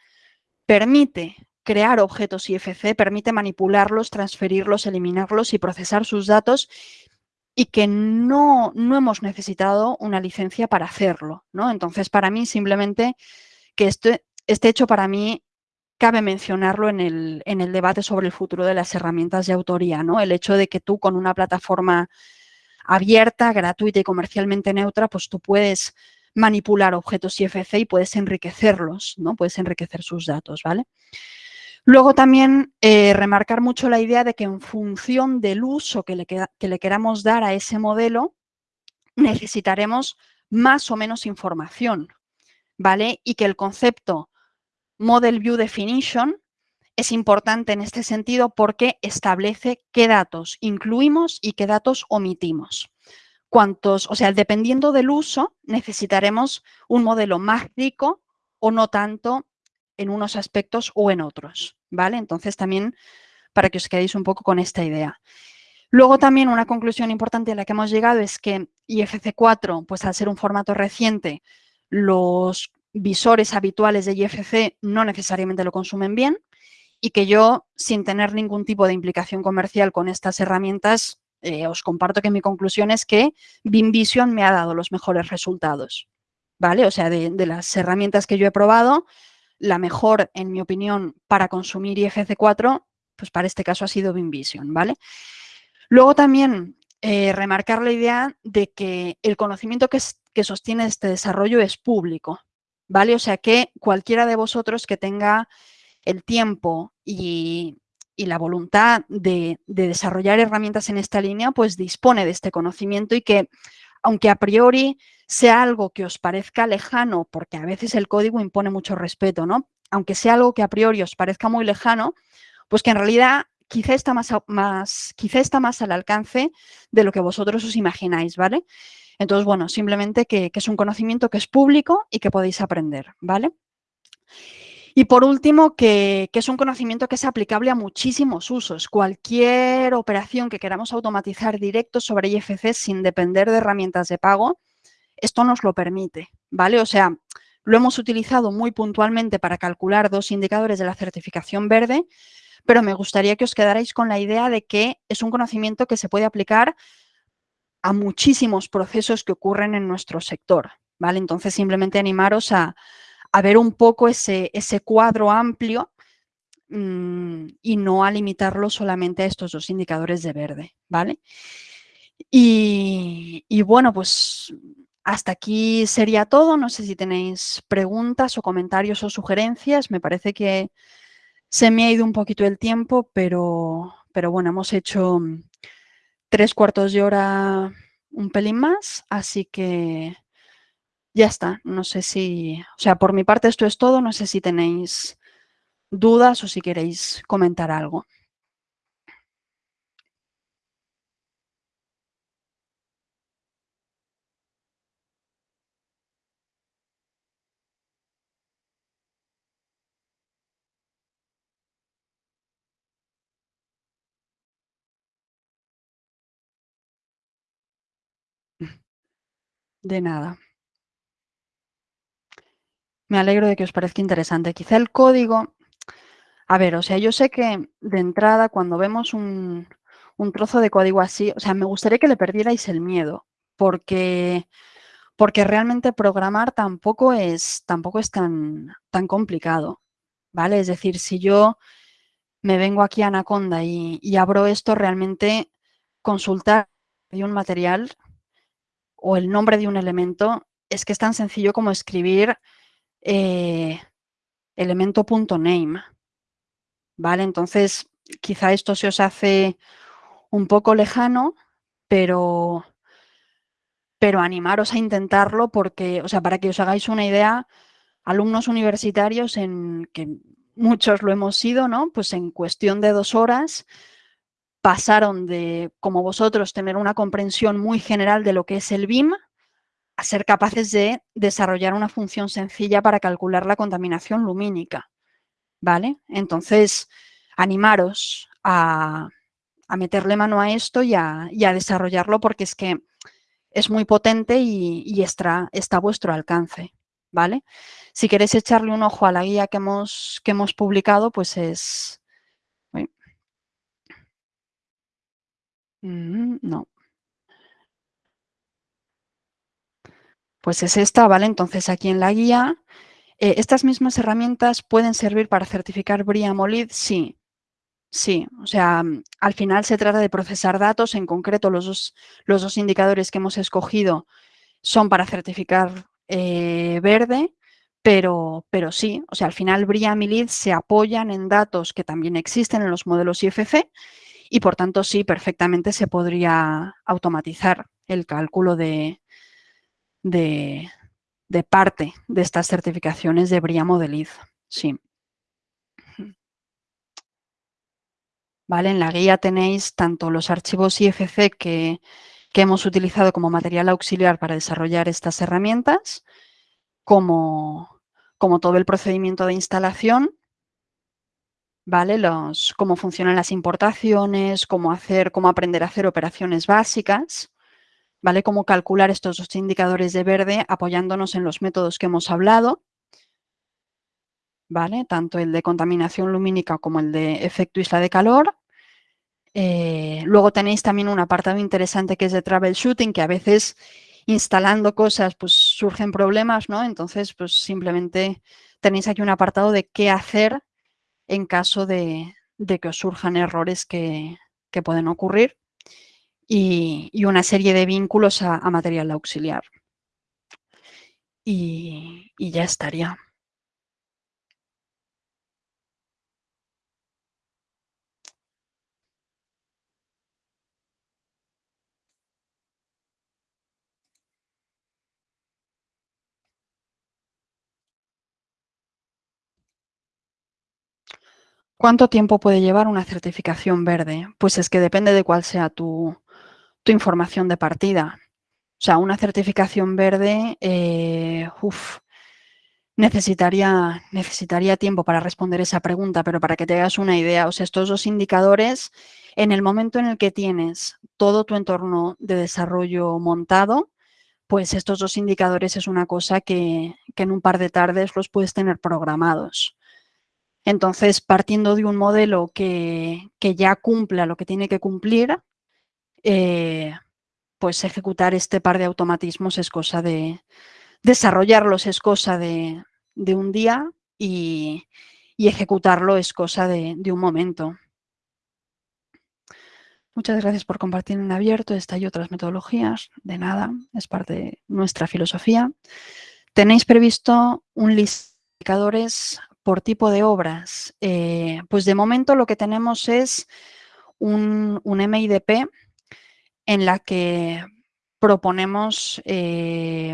permite crear objetos IFC, permite manipularlos, transferirlos, eliminarlos y procesar sus datos y que no, no hemos necesitado una licencia para hacerlo. ¿no? Entonces, para mí, simplemente que este, este hecho para mí cabe mencionarlo en el, en el, debate sobre el futuro de las herramientas de autoría, ¿no? El hecho de que tú con una plataforma abierta, gratuita y comercialmente neutra, pues tú puedes manipular objetos IFC y puedes enriquecerlos, ¿no? Puedes enriquecer sus datos, ¿vale? Luego también eh, remarcar mucho la idea de que en función del uso que le, que le queramos dar a ese modelo, necesitaremos más o menos información, ¿vale? Y que el concepto Model View Definition es importante en este sentido porque establece qué datos incluimos y qué datos omitimos. Cuántos, o sea, dependiendo del uso, necesitaremos un modelo más rico o no tanto en unos aspectos o en otros, ¿vale? Entonces también para que os quedéis un poco con esta idea. Luego también una conclusión importante a la que hemos llegado es que IFC4, pues al ser un formato reciente, los visores habituales de IFC no necesariamente lo consumen bien y que yo, sin tener ningún tipo de implicación comercial con estas herramientas, eh, os comparto que mi conclusión es que BIMVision me ha dado los mejores resultados, ¿vale? O sea, de, de las herramientas que yo he probado, la mejor, en mi opinión, para consumir IFC4, pues para este caso ha sido BIMVision, ¿vale? Luego también eh, remarcar la idea de que el conocimiento que, que, sostiene este desarrollo es público, ¿vale? O sea que cualquiera de vosotros que tenga el tiempo y, y la voluntad de, de, desarrollar herramientas en esta línea, pues dispone de este conocimiento y que, aunque a priori sea algo que os parezca lejano, porque a veces el código impone mucho respeto, ¿no? Aunque sea algo que a priori os parezca muy lejano, pues que en realidad quizá está más, quizá está más al alcance de lo que vosotros os imagináis, ¿vale? Entonces, bueno, simplemente que, es un conocimiento que es público y que podéis aprender, ¿vale? Y por último, que, es un conocimiento que es aplicable a muchísimos usos. Cualquier operación que queramos automatizar directo sobre IFC sin depender de herramientas de pago, esto nos lo permite, ¿vale? O sea, lo hemos utilizado muy puntualmente para calcular dos indicadores de la certificación verde, pero me gustaría que os quedarais con la idea de que es un conocimiento que se puede aplicar a muchísimos procesos que ocurren en nuestro sector, ¿vale? Entonces, simplemente animaros a, ver un poco ese, ese cuadro amplio mm, y no a limitarlo solamente a estos dos indicadores de verde, ¿vale? Y, y bueno, pues hasta aquí sería todo. No sé si tenéis preguntas o comentarios o sugerencias. Me parece que se me ha ido un poquito el tiempo, pero, pero bueno, hemos hecho tres cuartos de hora un pelín más, así que ya está. No sé si, o sea, por mi parte esto es todo, no sé si tenéis dudas o si queréis comentar algo. De nada. Me alegro de que os parezca interesante. Quizá el código, a ver, o sea, yo sé que de entrada cuando vemos un, trozo de código así, o sea, me gustaría que le perdierais el miedo, porque, porque realmente programar tampoco es, tampoco es tan, tan complicado, ¿vale? Es decir, si yo me vengo aquí a Anaconda y, y abro esto, realmente consultar un material o el nombre de un elemento es que es tan sencillo como escribir eh, elemento.name. ¿Vale? Entonces, quizá esto se os hace un poco lejano, pero, pero animaros a intentarlo porque, o sea, para que os hagáis una idea, alumnos universitarios en que muchos lo hemos sido, ¿no? Pues en cuestión de dos horas pasaron de, como vosotros, tener una comprensión muy general de lo que es el BIM a ser capaces de desarrollar una función sencilla para calcular la contaminación lumínica. ¿Vale? Entonces, animaros a, meterle mano a esto y a, desarrollarlo porque es que es muy potente y, está, está, a vuestro alcance. ¿Vale? Si queréis echarle un ojo a la guía que hemos, que hemos publicado, pues es... Mm, no. Pues es esta, ¿vale? Entonces aquí en la guía, eh, ¿estas mismas herramientas pueden servir para certificar BRIA Molid? Sí, sí. O sea, mm, al final se trata de procesar datos, en concreto los dos, los dos indicadores que hemos escogido son para certificar eh, verde, pero, pero sí, o sea, al final BRIA y se apoyan en datos que también existen en los modelos IFC y por tanto sí, perfectamente se podría automatizar el cálculo de, de, parte de estas certificaciones de BRIA Modeliz. Sí. ¿Vale? En la guía tenéis tanto los archivos IFC que, que hemos utilizado como material auxiliar para desarrollar estas herramientas, como, como todo el procedimiento de instalación, ¿vale? Los, cómo funcionan las importaciones, cómo, hacer, cómo aprender a hacer operaciones básicas, ¿vale? Cómo calcular estos dos indicadores de verde apoyándonos en los métodos que hemos hablado, ¿vale? Tanto el de contaminación lumínica como el de efecto isla de calor. Eh, luego tenéis también un apartado interesante que es de troubleshooting, que a veces instalando cosas pues surgen problemas, ¿no? Entonces, pues simplemente tenéis aquí un apartado de qué hacer en caso de, que os surjan errores que pueden ocurrir y, una serie de vínculos a, material auxiliar. Y, ya estaría. ¿Cuánto tiempo puede llevar una certificación verde? Pues es que depende de cuál sea tu, tu información de partida. O sea, una certificación verde, eh, necesitaría, necesitaría tiempo para responder esa pregunta, pero para que te hagas una idea, o sea, estos dos indicadores, en el momento en el que tienes todo tu entorno de desarrollo montado, pues estos dos indicadores es una cosa que, en un par de tardes los puedes tener programados. Entonces, partiendo de un modelo que, que ya cumpla lo que tiene que cumplir, eh, pues ejecutar este par de automatismos es cosa de, desarrollarlos es cosa de, un día y, ejecutarlo es cosa de, un momento. Muchas gracias por compartir en abierto esta y otras metodologías. De nada, es parte de nuestra filosofía. ¿Tenéis previsto un listado de por tipo de obras? Eh, pues de momento lo que tenemos es un, un MIDP en la que proponemos eh,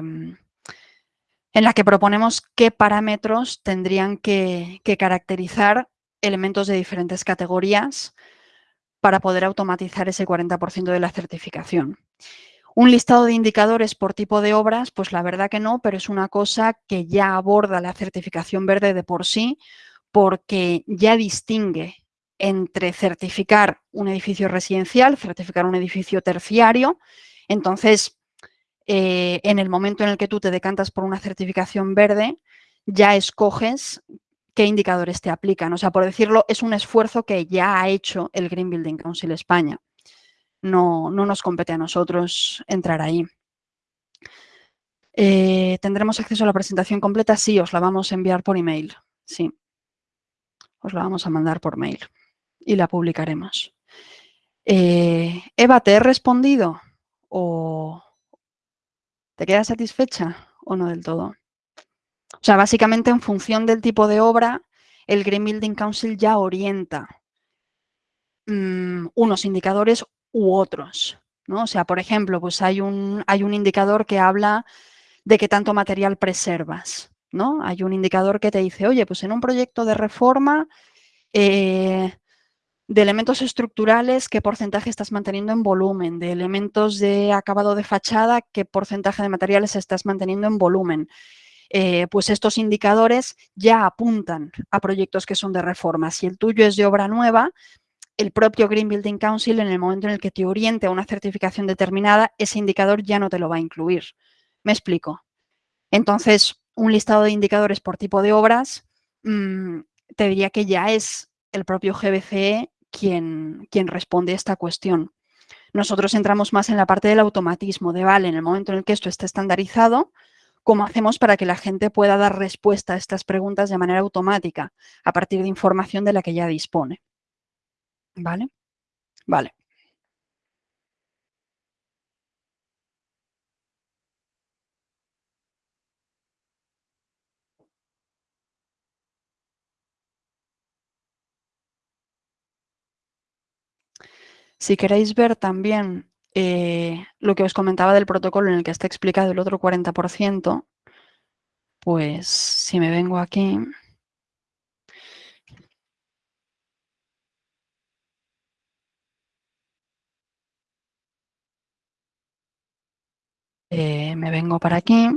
en la que proponemos qué parámetros tendrían que, que, caracterizar elementos de diferentes categorías para poder automatizar ese 40% de la certificación. Un listado de indicadores por tipo de obras, pues la verdad que no, pero es una cosa que ya aborda la certificación verde de por sí, porque ya distingue entre certificar un edificio residencial, certificar un edificio terciario. Entonces, eh, en el momento en el que tú te decantas por una certificación verde, ya escoges qué indicadores te aplican. O sea, por decirlo, es un esfuerzo que ya ha hecho el Green Building Council España. No, no nos compete a nosotros entrar ahí. Eh, ¿Tendremos acceso a la presentación completa? Sí, os la vamos a enviar por email. Sí, os la vamos a mandar por mail y la publicaremos. Eh, Eva, ¿te he respondido? ¿O te quedas satisfecha o no del todo? O sea, básicamente en función del tipo de obra, el Green Building Council ya orienta mmm, unos indicadores u otros. ¿no? O sea, por ejemplo, pues hay un, hay un indicador que habla de qué tanto material preservas. ¿no? Hay un indicador que te dice, oye, pues en un proyecto de reforma eh, de elementos estructurales, qué porcentaje estás manteniendo en volumen, de elementos de acabado de fachada, qué porcentaje de materiales estás manteniendo en volumen. Eh, pues estos indicadores ya apuntan a proyectos que son de reforma. Si el tuyo es de obra nueva, el propio Green Building Council, en el momento en el que te oriente a una certificación determinada, ese indicador ya no te lo va a incluir. ¿Me explico? Entonces, un listado de indicadores por tipo de obras, mmm, te diría que ya es el propio GBCE quien, quien responde a esta cuestión. Nosotros entramos más en la parte del automatismo, de vale, en el momento en el que esto esté estandarizado, ¿cómo hacemos para que la gente pueda dar respuesta a estas preguntas de manera automática a partir de información de la que ya dispone? ¿Vale? Vale. Si queréis ver también eh, lo que os comentaba del protocolo en el que está explicado el otro 40%, pues si me vengo aquí... Eh, me vengo para aquí.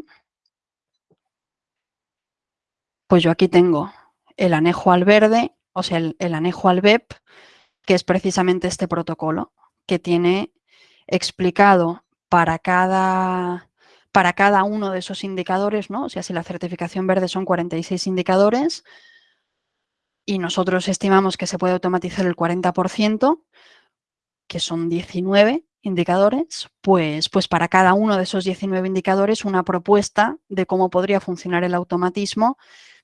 Pues yo aquí tengo el anejo al verde, o sea, el, el anejo al BEP, que es precisamente este protocolo, que tiene explicado para cada, para cada uno de esos indicadores, ¿no? O sea, si la certificación verde son 46 indicadores y nosotros estimamos que se puede automatizar el 40%, que son 19 indicadores, pues, pues para cada uno de esos 19 indicadores una propuesta de cómo podría funcionar el automatismo,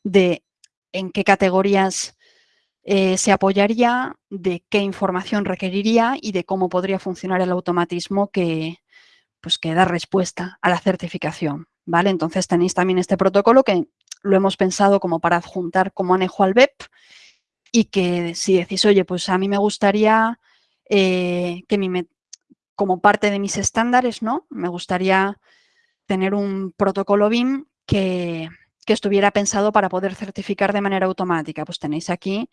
de en qué categorías eh, se apoyaría, de qué información requeriría y de cómo podría funcionar el automatismo que, pues, que da respuesta a la certificación. ¿vale? Entonces tenéis también este protocolo que lo hemos pensado como para adjuntar como anejo al BEP y que si decís, oye, pues a mí me gustaría eh, que mi, como parte de mis estándares, ¿no? Me gustaría tener un protocolo BIM que, que estuviera pensado para poder certificar de manera automática. Pues tenéis aquí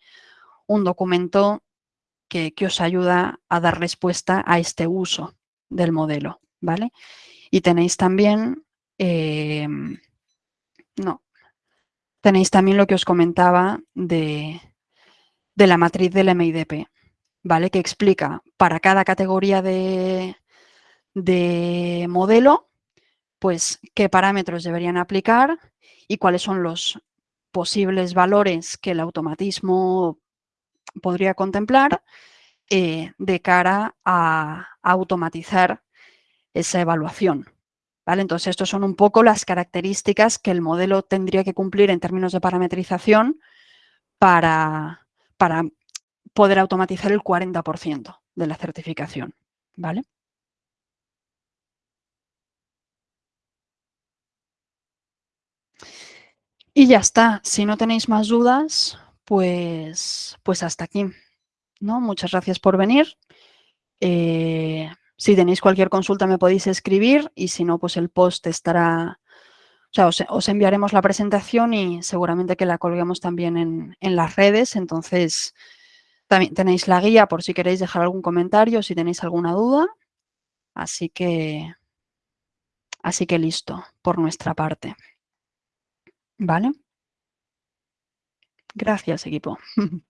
un documento que, que, os ayuda a dar respuesta a este uso del modelo, ¿vale? Y tenéis también, eh, no, tenéis también lo que os comentaba de, de la matriz del MIDP, ¿vale? Que explica para cada categoría de, de modelo, pues qué parámetros deberían aplicar y cuáles son los posibles valores que el automatismo podría contemplar eh, de cara a, automatizar esa evaluación. ¿vale? Entonces, estas son un poco las características que el modelo tendría que cumplir en términos de parametrización para, para poder automatizar el 40% de la certificación. ¿vale? Y ya está. Si no tenéis más dudas, pues, pues hasta aquí. ¿no? Muchas gracias por venir. Eh, si tenéis cualquier consulta me podéis escribir y si no, pues el post estará... O sea, os, enviaremos la presentación y seguramente que la colguemos también en, en, las redes. Entonces, también tenéis la guía por si queréis dejar algún comentario, si tenéis alguna duda. Así que, así que listo por nuestra parte. ¿Vale? Gracias, equipo.